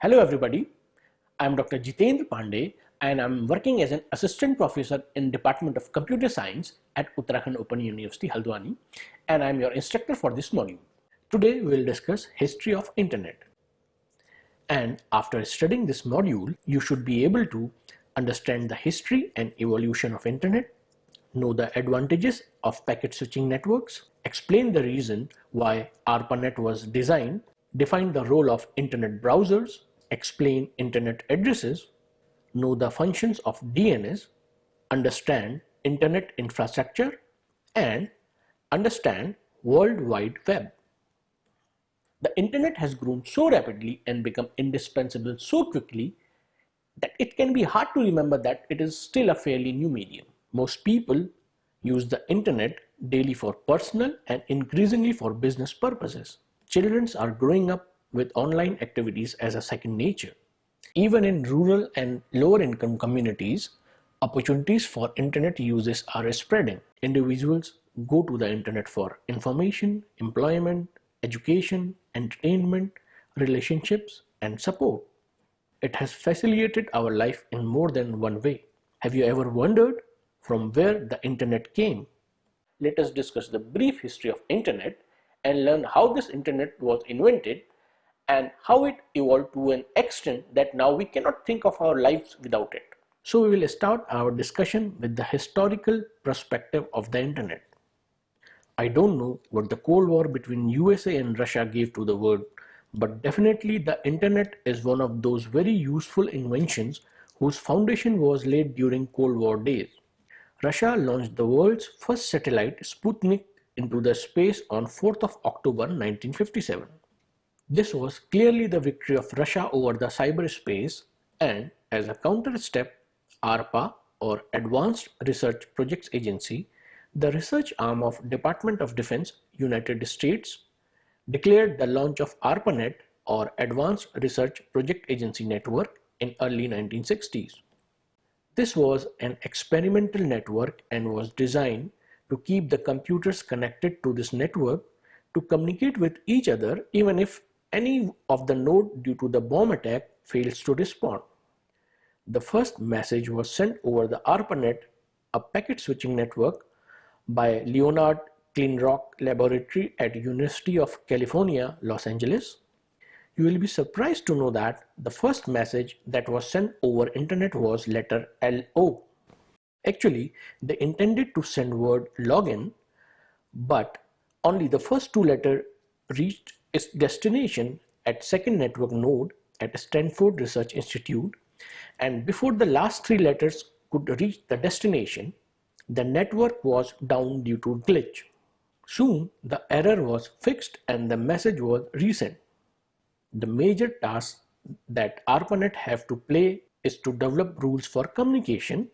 Hello everybody, I'm Dr. Jitendra Pandey and I'm working as an assistant professor in Department of Computer Science at Uttarakhand Open University Haldwani and I'm your instructor for this module. Today we will discuss history of internet. And after studying this module, you should be able to understand the history and evolution of internet, know the advantages of packet switching networks, explain the reason why ARPANET was designed, define the role of internet browsers, explain internet addresses, know the functions of DNS, understand internet infrastructure, and understand World Wide Web. The internet has grown so rapidly and become indispensable so quickly that it can be hard to remember that it is still a fairly new medium. Most people use the internet daily for personal and increasingly for business purposes. Children are growing up with online activities as a second nature. Even in rural and lower income communities, opportunities for internet uses are spreading. Individuals go to the internet for information, employment, education, entertainment, relationships, and support. It has facilitated our life in more than one way. Have you ever wondered from where the internet came? Let us discuss the brief history of internet and learn how this internet was invented and how it evolved to an extent that now we cannot think of our lives without it. So we will start our discussion with the historical perspective of the internet. I don't know what the Cold War between USA and Russia gave to the world, but definitely the internet is one of those very useful inventions whose foundation was laid during Cold War days. Russia launched the world's first satellite Sputnik into the space on 4th of October 1957. This was clearly the victory of Russia over the cyberspace and as a counter step, ARPA or Advanced Research Projects Agency, the research arm of Department of Defense, United States, declared the launch of ARPANET or Advanced Research Project Agency Network in early 1960s. This was an experimental network and was designed to keep the computers connected to this network to communicate with each other even if any of the node due to the bomb attack fails to respond. The first message was sent over the ARPANET, a packet switching network by Leonard Kleinrock Laboratory at University of California, Los Angeles. You will be surprised to know that the first message that was sent over internet was letter LO. Actually, they intended to send word login, but only the first two letters reached its destination at second network node at Stanford Research Institute and before the last three letters could reach the destination, the network was down due to glitch. Soon the error was fixed and the message was resent. The major task that ARPANET have to play is to develop rules for communication,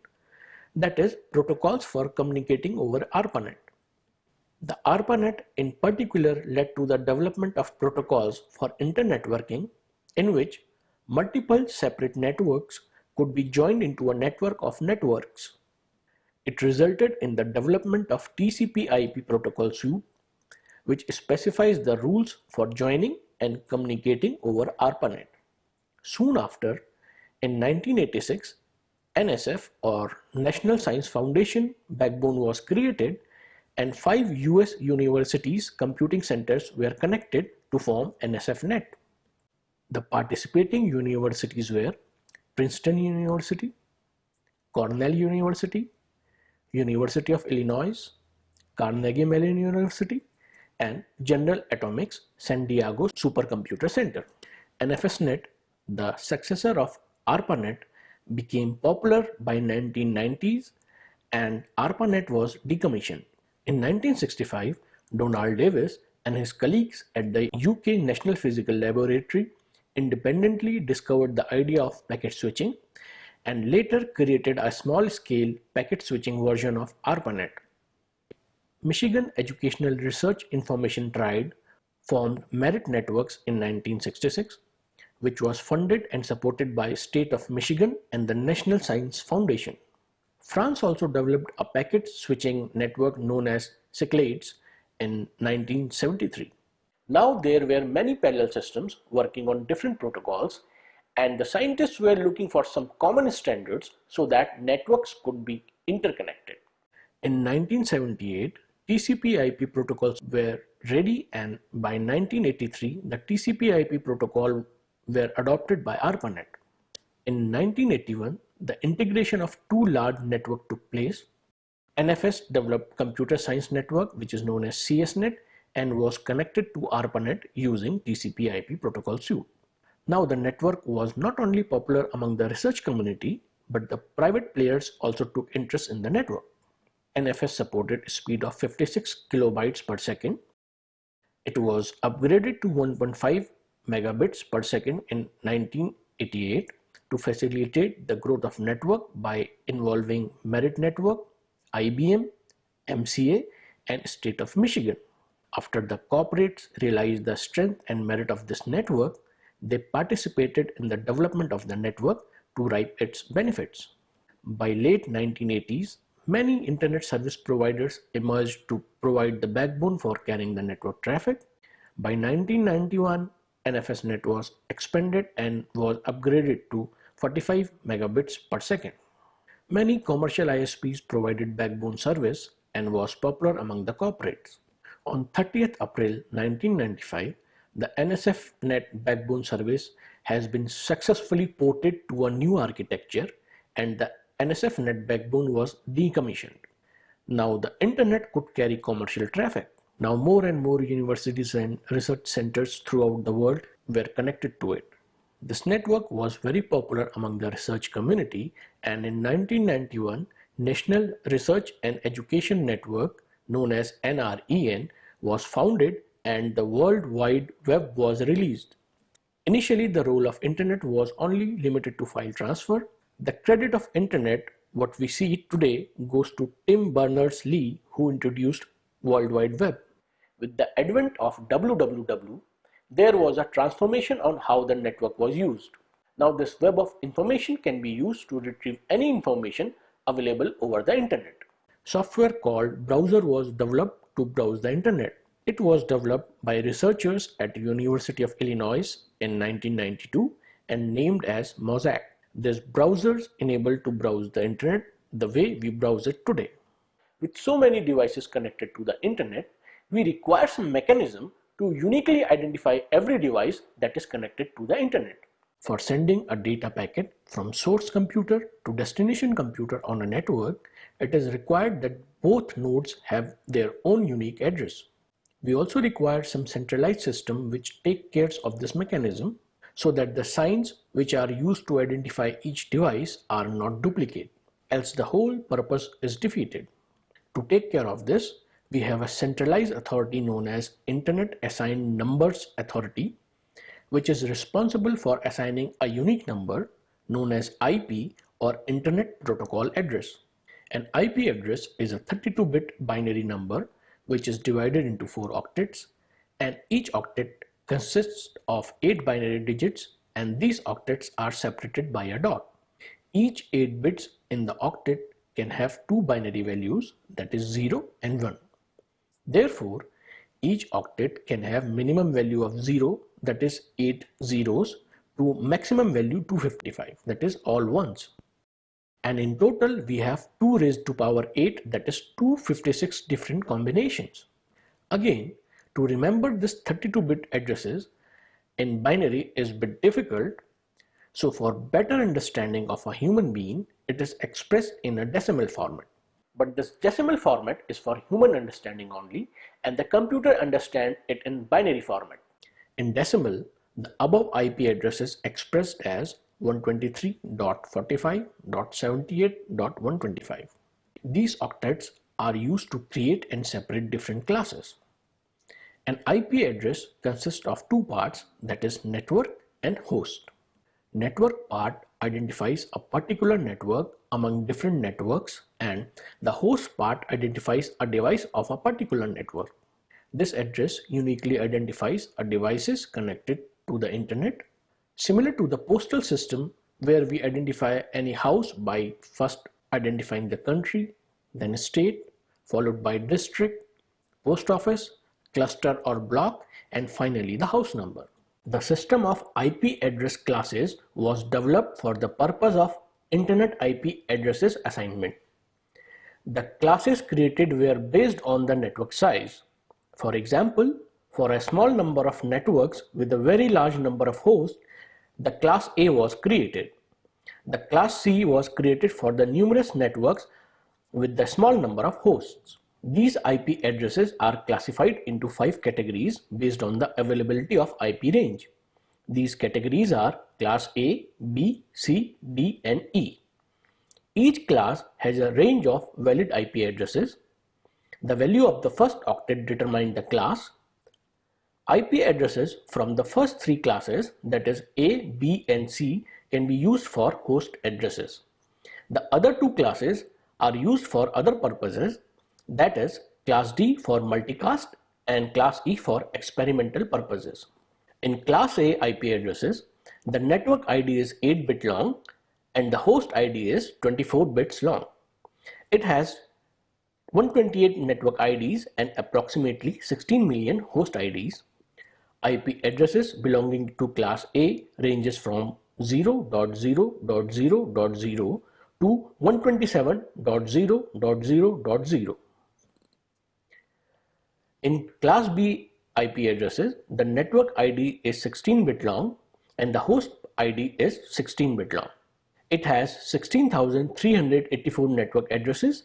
that is protocols for communicating over ARPANET. The ARPANET in particular led to the development of protocols for internetworking in which multiple separate networks could be joined into a network of networks. It resulted in the development of TCP/IP protocol suite, which specifies the rules for joining and communicating over ARPANET. Soon after, in 1986, NSF or National Science Foundation backbone was created and five US universities computing centers were connected to form NSFNet. The participating universities were Princeton University, Cornell University, University of Illinois, Carnegie Mellon University, and General Atomics San Diego Supercomputer Center. NFSNet, the successor of ARPANET, became popular by 1990s and ARPANET was decommissioned. In 1965, Donald Davies and his colleagues at the UK National Physical Laboratory independently discovered the idea of packet switching and later created a small-scale packet switching version of ARPANET. Michigan Educational Research Information Triad formed Merit Networks in 1966, which was funded and supported by State of Michigan and the National Science Foundation. France also developed a packet switching network known as Cyclades in 1973. Now there were many parallel systems working on different protocols and the scientists were looking for some common standards so that networks could be interconnected. In 1978, TCP IP protocols were ready and by 1983 the TCP IP protocol were adopted by ARPANET. In 1981, the integration of two large networks took place. NFS developed Computer Science Network which is known as CSNet and was connected to ARPANET using TCP IP protocol suite. Now the network was not only popular among the research community, but the private players also took interest in the network. NFS supported speed of 56 kilobytes per second. It was upgraded to 1.5 megabits per second in 1988 to facilitate the growth of network by involving Merit Network, IBM, MCA and State of Michigan. After the corporates realized the strength and merit of this network, they participated in the development of the network to reap its benefits. By late 1980s, many internet service providers emerged to provide the backbone for carrying the network traffic. By 1991, NFS net was expanded and was upgraded to 45 megabits per second. Many commercial ISPs provided backbone service and was popular among the corporates. On 30th April 1995, the NSF net backbone service has been successfully ported to a new architecture and the NSF net backbone was decommissioned. Now the internet could carry commercial traffic. Now more and more universities and research centers throughout the world were connected to it. This network was very popular among the research community and in 1991 National Research and Education Network known as NREN was founded and the World Wide Web was released. Initially, the role of internet was only limited to file transfer. The credit of internet, what we see today, goes to Tim Berners-Lee who introduced World Wide Web. With the advent of WWW, there was a transformation on how the network was used. Now this web of information can be used to retrieve any information available over the internet. Software called browser was developed to browse the internet. It was developed by researchers at University of Illinois in 1992 and named as Mosaic. This browser is enabled to browse the internet the way we browse it today. With so many devices connected to the internet, we require some mechanism to uniquely identify every device that is connected to the internet. For sending a data packet from source computer to destination computer on a network, it is required that both nodes have their own unique address. We also require some centralized system which take care of this mechanism so that the signs which are used to identify each device are not duplicate, else the whole purpose is defeated. To take care of this, we have a centralized authority known as Internet Assigned Numbers Authority, which is responsible for assigning a unique number known as IP or Internet Protocol Address. An IP address is a 32-bit binary number which is divided into four octets and each octet consists of eight binary digits and these octets are separated by a dot. Each 8 bits in the octet can have two binary values that is 0 and 1. Therefore, each octet can have minimum value of 0 that is 8 zeros to maximum value 255 that is all ones and in total we have 2 raised to power 8 that is 256 different combinations. Again to remember this 32-bit addresses in binary is bit difficult so for better understanding of a human being it is expressed in a decimal format. But this decimal format is for human understanding only and the computer understand it in binary format. In decimal, the above IP address is expressed as 123.45.78.125. These octets are used to create and separate different classes. An IP address consists of two parts that is network and host. Network part identifies a particular network among different networks and the host part identifies a device of a particular network. This address uniquely identifies a devices connected to the internet Similar to the postal system where we identify any house by first identifying the country, then state, followed by district, post office, cluster or block, and finally the house number. The system of IP address classes was developed for the purpose of Internet IP addresses assignment. The classes created were based on the network size. For example, for a small number of networks with a very large number of hosts, the class A was created. The class C was created for the numerous networks with the small number of hosts. These IP addresses are classified into five categories based on the availability of IP range. These categories are class A, B, C, D and E. Each class has a range of valid IP addresses. The value of the first octet determines the class. IP addresses from the first three classes that is A, B and C can be used for host addresses. The other two classes are used for other purposes that is class D for multicast and class E for experimental purposes. In class A IP addresses, the network ID is 8 bit long and the host ID is 24 bits long. It has 128 network IDs and approximately 16 million host IDs. IP addresses belonging to class A ranges from 0.0.0.0 to 127.0.0.0. In class B IP addresses, the network ID is 16-bit long and the host ID is 16-bit long. It has 16,384 network addresses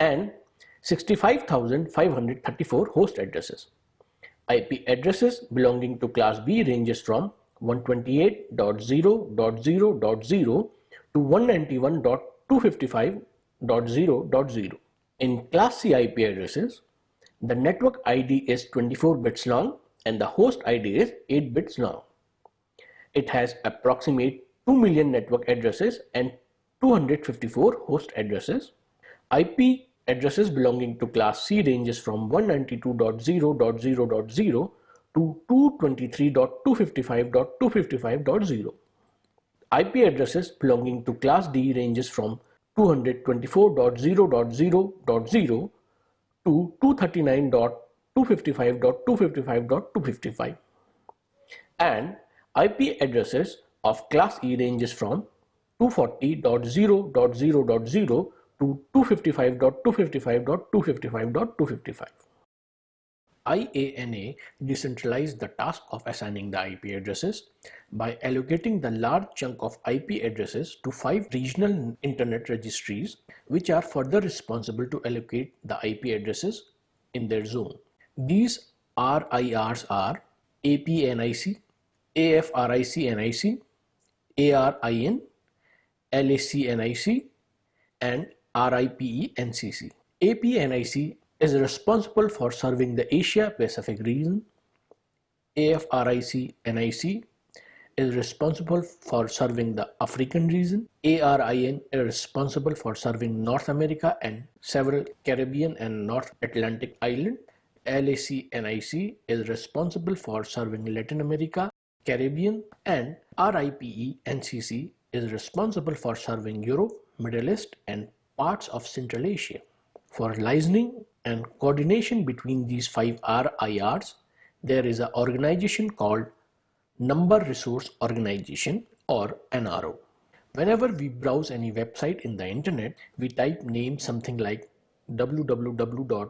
and 65,534 host addresses. IP addresses belonging to class B ranges from 128.0.0.0 to 191.255.0.0. In class C IP addresses, the network ID is 24 bits long and the host ID is 8 bits long. It has approximate 2 million network addresses and 254 host addresses. IP addresses belonging to class C ranges from 192.0.0.0 to 223.255.255.0. IP addresses belonging to class D ranges from 224.0.0.0 to 239.255.255.255 and IP addresses of class E ranges from 240.0.0.0 to 255.255.255.255. IANA decentralized the task of assigning the IP addresses by allocating the large chunk of IP addresses to five regional internet registries which are further responsible to allocate the IP addresses in their zone. These RIRs are APNIC, AFRIC-NIC, ARIN, LAC-NIC and RIPE-NCC. APNIC is responsible for serving the Asia Pacific region. AFRIC NIC is responsible for serving the African region. ARIN is responsible for serving North America and several Caribbean and North Atlantic islands. LAC NIC is responsible for serving Latin America, Caribbean and RIPE NCC is responsible for serving Europe, Middle East and parts of Central Asia. For listening and coordination between these five RIRs, there is an organization called Number Resource Organization or NRO. Whenever we browse any website in the internet, we type name something like www.uou.ac.in.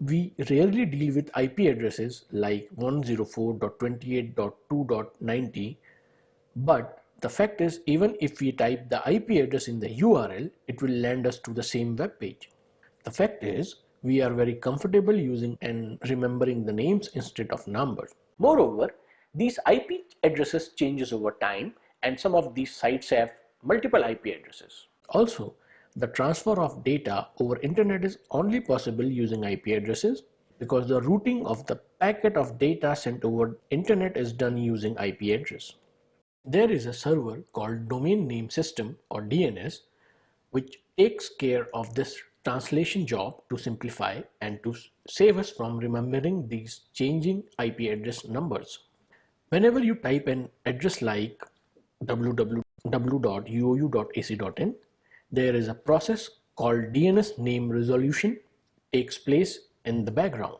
We rarely deal with IP addresses like 104.28.2.90, but the fact is, even if we type the IP address in the URL, it will land us to the same web page. The fact is, we are very comfortable using and remembering the names instead of numbers. Moreover, these IP addresses changes over time and some of these sites have multiple IP addresses. Also, the transfer of data over internet is only possible using IP addresses because the routing of the packet of data sent over internet is done using IP address. There is a server called Domain Name System or DNS which takes care of this translation job to simplify and to save us from remembering these changing IP address numbers. Whenever you type an address like www.uou.ac.in, there is a process called DNS name resolution takes place in the background.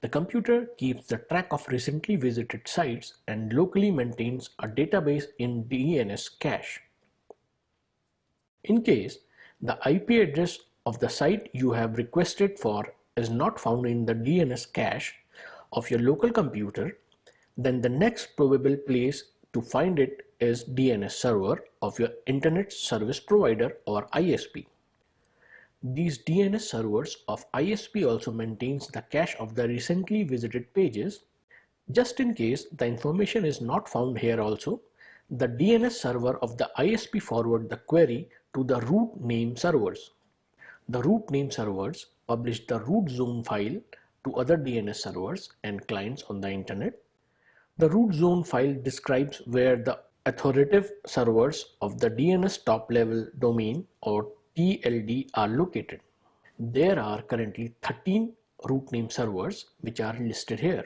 The computer keeps the track of recently visited sites and locally maintains a database in DNS cache. In case the IP address of the site you have requested for is not found in the DNS cache of your local computer, then the next probable place to find it is DNS server of your internet service provider or ISP. These DNS servers of ISP also maintains the cache of the recently visited pages. Just in case the information is not found here also, the DNS server of the ISP forward the query to the root name servers. The root name servers publish the root zone file to other DNS servers and clients on the internet. The root zone file describes where the authoritative servers of the DNS top level domain or TLD are located. There are currently 13 root name servers which are listed here.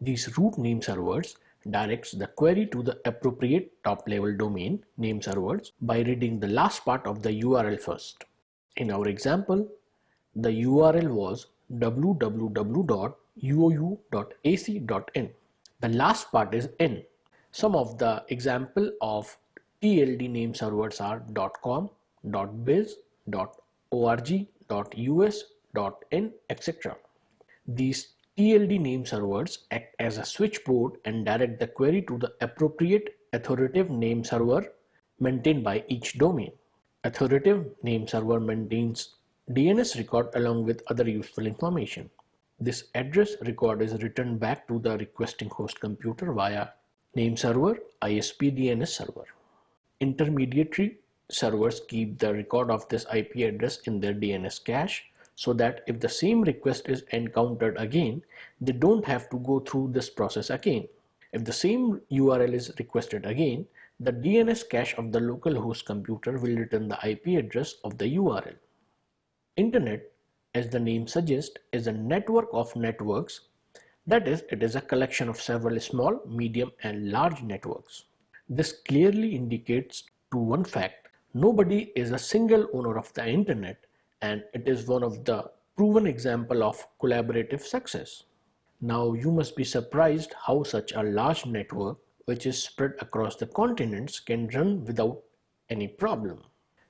These root name servers directs the query to the appropriate top level domain name servers by reading the last part of the URL first. In our example, the URL was www.uou.ac.in. The last part is in. Some of the example of TLD name servers are .com, .biz, dot .org, dot .us, .in, etc. These TLD name servers act as a switchboard and direct the query to the appropriate authoritative name server maintained by each domain. Authoritative name server maintains DNS record along with other useful information. This address record is returned back to the requesting host computer via name server ISP DNS server. Intermediary servers keep the record of this IP address in their DNS cache so that if the same request is encountered again, they don't have to go through this process again. If the same URL is requested again, the DNS cache of the local host computer will return the IP address of the URL. Internet, as the name suggests, is a network of networks. That is, it is a collection of several small, medium and large networks. This clearly indicates to one fact Nobody is a single owner of the internet and it is one of the proven example of collaborative success. Now you must be surprised how such a large network which is spread across the continents can run without any problem.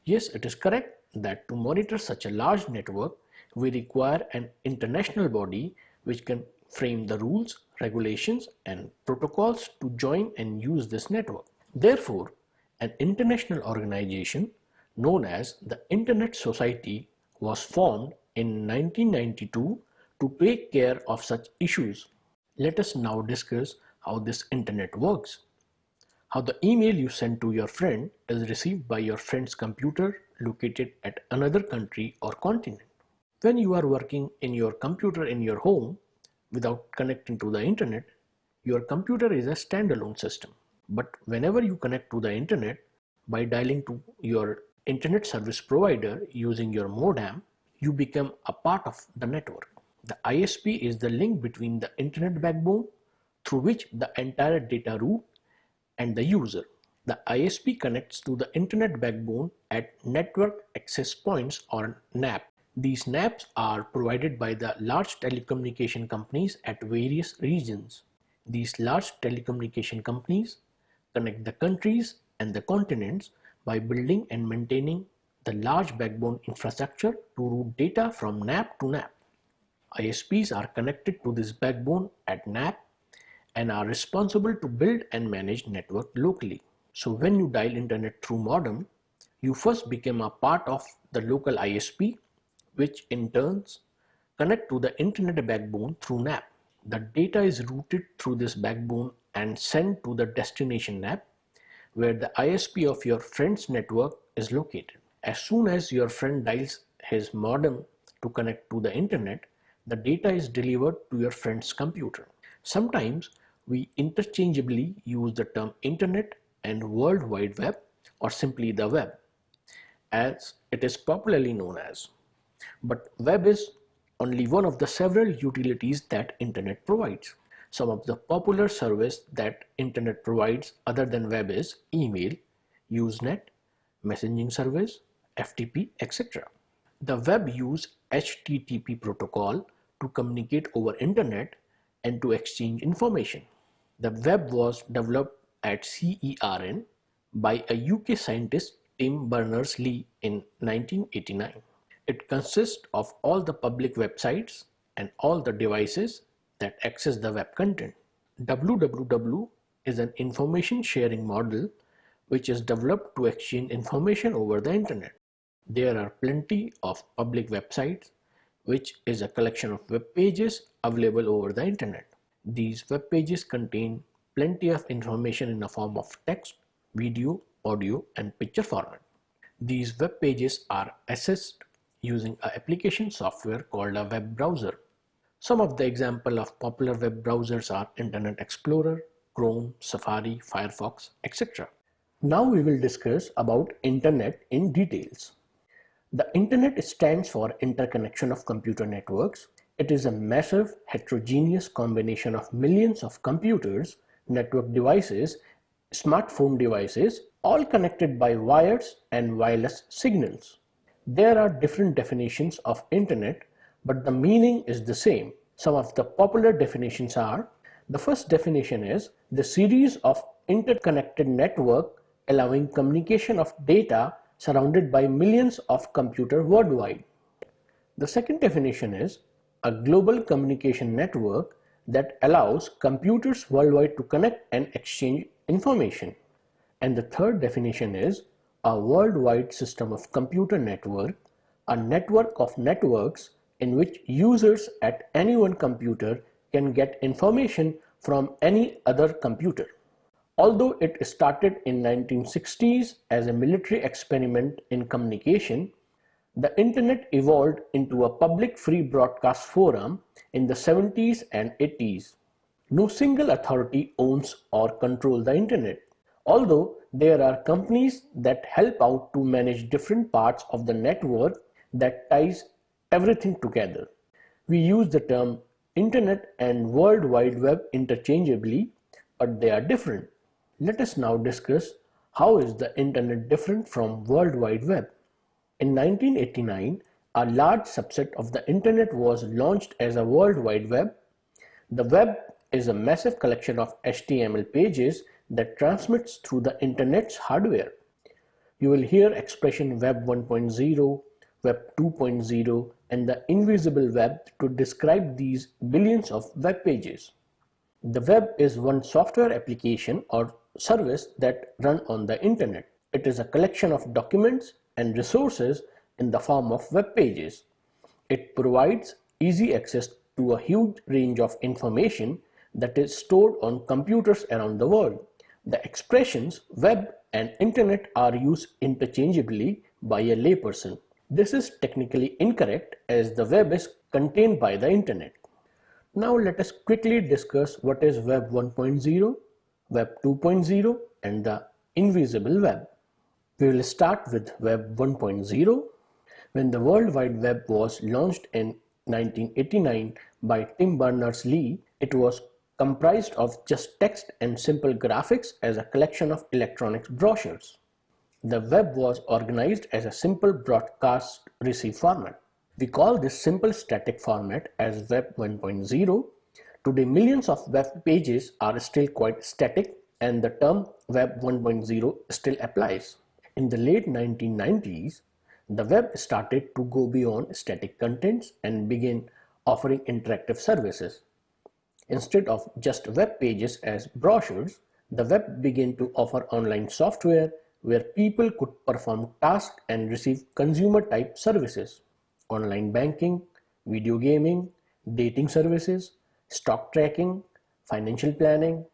Yes, it is correct that to monitor such a large network, we require an international body which can frame the rules, regulations and protocols to join and use this network. Therefore, an international organization known as the Internet Society was formed in 1992 to take care of such issues. Let us now discuss how this internet works. How the email you send to your friend is received by your friend's computer located at another country or continent. When you are working in your computer in your home without connecting to the internet, your computer is a standalone system. But whenever you connect to the internet by dialing to your internet service provider using your modem, you become a part of the network. The ISP is the link between the internet backbone through which the entire data route and the user. The ISP connects to the internet backbone at network access points or NAP. These NAPs are provided by the large telecommunication companies at various regions. These large telecommunication companies connect the countries and the continents by building and maintaining the large backbone infrastructure to route data from NAP to NAP. ISPs are connected to this backbone at NAP and are responsible to build and manage network locally. So when you dial internet through modem, you first become a part of the local ISP, which in turns connect to the internet backbone through NAP. The data is routed through this backbone and sent to the destination NAP where the ISP of your friend's network is located. As soon as your friend dials his modem to connect to the internet, the data is delivered to your friend's computer. Sometimes we interchangeably use the term internet and World Wide Web or simply the web as it is popularly known as. But web is only one of the several utilities that internet provides. Some of the popular service that internet provides other than web is email, Usenet, messaging service, FTP, etc. The web use HTTP protocol to communicate over internet and to exchange information. The web was developed at CERN by a UK scientist Tim Berners-Lee in 1989. It consists of all the public websites and all the devices that access the web content. WWW is an information sharing model which is developed to exchange information over the internet. There are plenty of public websites which is a collection of web pages available over the internet. These web pages contain plenty of information in the form of text, video, audio and picture format. These web pages are accessed using an application software called a web browser. Some of the example of popular web browsers are Internet Explorer, Chrome, Safari, Firefox, etc. Now we will discuss about Internet in details. The Internet stands for Interconnection of Computer Networks. It is a massive heterogeneous combination of millions of computers, network devices, smartphone devices, all connected by wires and wireless signals. There are different definitions of Internet, but the meaning is the same. Some of the popular definitions are, the first definition is the series of interconnected network allowing communication of data surrounded by millions of computers worldwide. The second definition is a global communication network that allows computers worldwide to connect and exchange information. And the third definition is a worldwide system of computer network, a network of networks in which users at any one computer can get information from any other computer. Although it started in 1960s as a military experiment in communication, the internet evolved into a public free broadcast forum in the 70s and 80s. No single authority owns or controls the internet. Although there are companies that help out to manage different parts of the network that ties everything together. We use the term internet and world wide web interchangeably, but they are different. Let us now discuss how is the internet different from World Wide Web. In 1989, a large subset of the internet was launched as a World Wide Web. The web is a massive collection of HTML pages that transmits through the internet's hardware. You will hear expression Web 1.0, Web 2.0 and the invisible web to describe these billions of web pages. The web is one software application or service that run on the internet. It is a collection of documents and resources in the form of web pages. It provides easy access to a huge range of information that is stored on computers around the world. The expressions web and internet are used interchangeably by a layperson. This is technically incorrect as the web is contained by the internet. Now let us quickly discuss what is Web 1.0 Web 2.0 and the invisible web. We will start with Web 1.0. When the World Wide Web was launched in 1989 by Tim Berners-Lee, it was comprised of just text and simple graphics as a collection of electronic brochures. The web was organized as a simple broadcast receive format. We call this simple static format as Web 1.0 Today, millions of web pages are still quite static and the term Web 1.0 still applies. In the late 1990s, the web started to go beyond static contents and begin offering interactive services. Instead of just web pages as brochures, the web began to offer online software where people could perform tasks and receive consumer type services, online banking, video gaming, dating services, stock tracking, financial planning,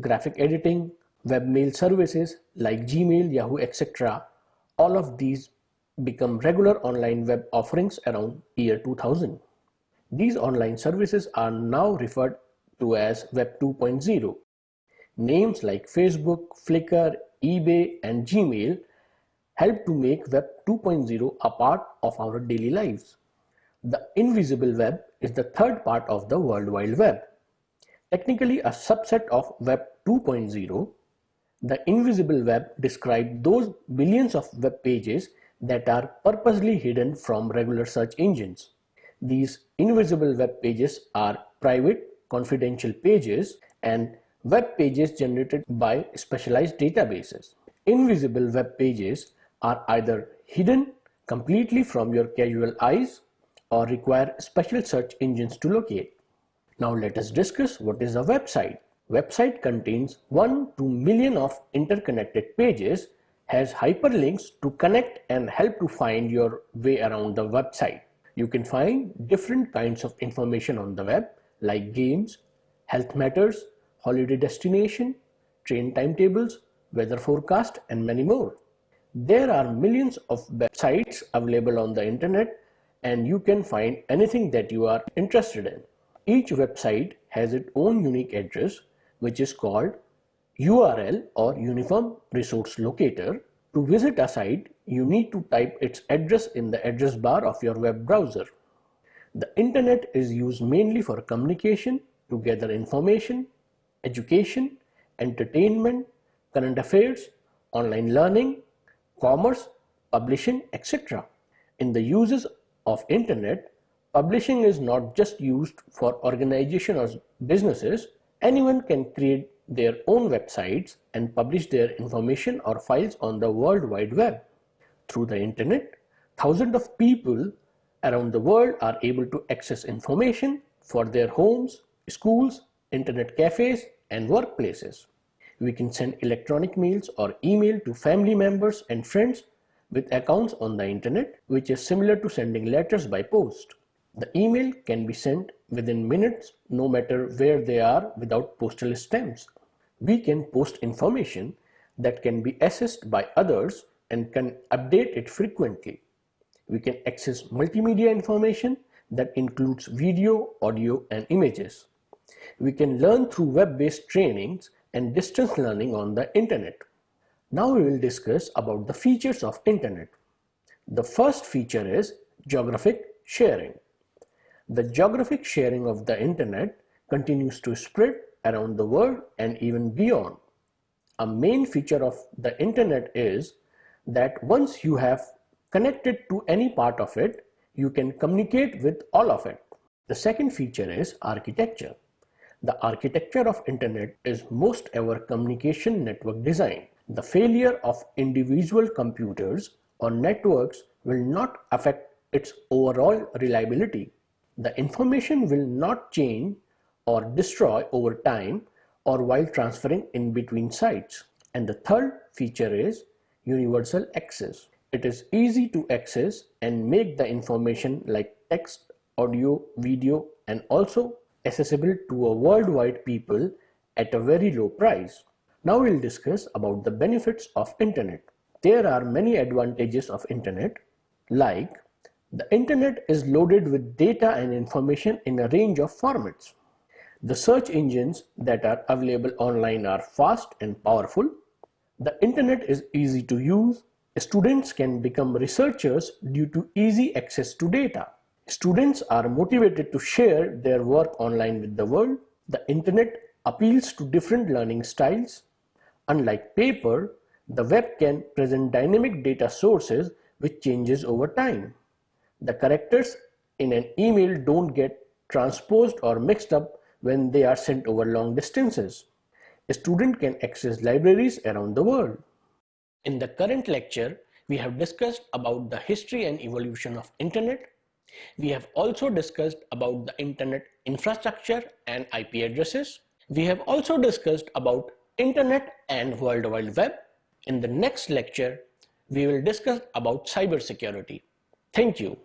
graphic editing, webmail services like Gmail, Yahoo, etc. All of these become regular online web offerings around year 2000. These online services are now referred to as Web 2.0. Names like Facebook, Flickr, eBay and Gmail help to make Web 2.0 a part of our daily lives. The invisible web is the third part of the World Wide Web. Technically a subset of Web 2.0, the invisible web describes those billions of web pages that are purposely hidden from regular search engines. These invisible web pages are private confidential pages and web pages generated by specialized databases. Invisible web pages are either hidden completely from your casual eyes or require special search engines to locate. Now let us discuss what is a website. Website contains 1 to million of interconnected pages, has hyperlinks to connect and help to find your way around the website. You can find different kinds of information on the web like games, health matters, holiday destination, train timetables, weather forecast and many more. There are millions of websites available on the internet and you can find anything that you are interested in. Each website has its own unique address which is called URL or Uniform Resource Locator. To visit a site, you need to type its address in the address bar of your web browser. The internet is used mainly for communication, to gather information, education, entertainment, current affairs, online learning, commerce, publishing, etc. In the uses of internet, Publishing is not just used for organization or businesses. Anyone can create their own websites and publish their information or files on the World Wide Web. Through the internet, thousands of people around the world are able to access information for their homes, schools, internet cafes, and workplaces. We can send electronic mails or email to family members and friends with accounts on the internet, which is similar to sending letters by post. The email can be sent within minutes no matter where they are without postal stamps. We can post information that can be accessed by others and can update it frequently. We can access multimedia information that includes video, audio and images. We can learn through web-based trainings and distance learning on the internet. Now we will discuss about the features of internet. The first feature is geographic sharing. The geographic sharing of the internet continues to spread around the world and even beyond. A main feature of the internet is that once you have connected to any part of it, you can communicate with all of it. The second feature is architecture. The architecture of internet is most ever communication network design. The failure of individual computers or networks will not affect its overall reliability. The information will not change or destroy over time or while transferring in between sites. And the third feature is universal access. It is easy to access and make the information like text, audio, video and also accessible to a worldwide people at a very low price. Now we'll discuss about the benefits of internet. There are many advantages of internet like the internet is loaded with data and information in a range of formats. The search engines that are available online are fast and powerful. The internet is easy to use. Students can become researchers due to easy access to data. Students are motivated to share their work online with the world. The internet appeals to different learning styles. Unlike paper, the web can present dynamic data sources which changes over time. The characters in an email don't get transposed or mixed up when they are sent over long distances. A student can access libraries around the world. In the current lecture, we have discussed about the history and evolution of internet. We have also discussed about the internet infrastructure and IP addresses. We have also discussed about internet and World Wide Web. In the next lecture, we will discuss about cybersecurity. Thank you.